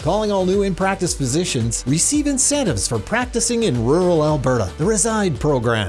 Calling all new in practice physicians, receive incentives for practicing in rural Alberta. The Reside program.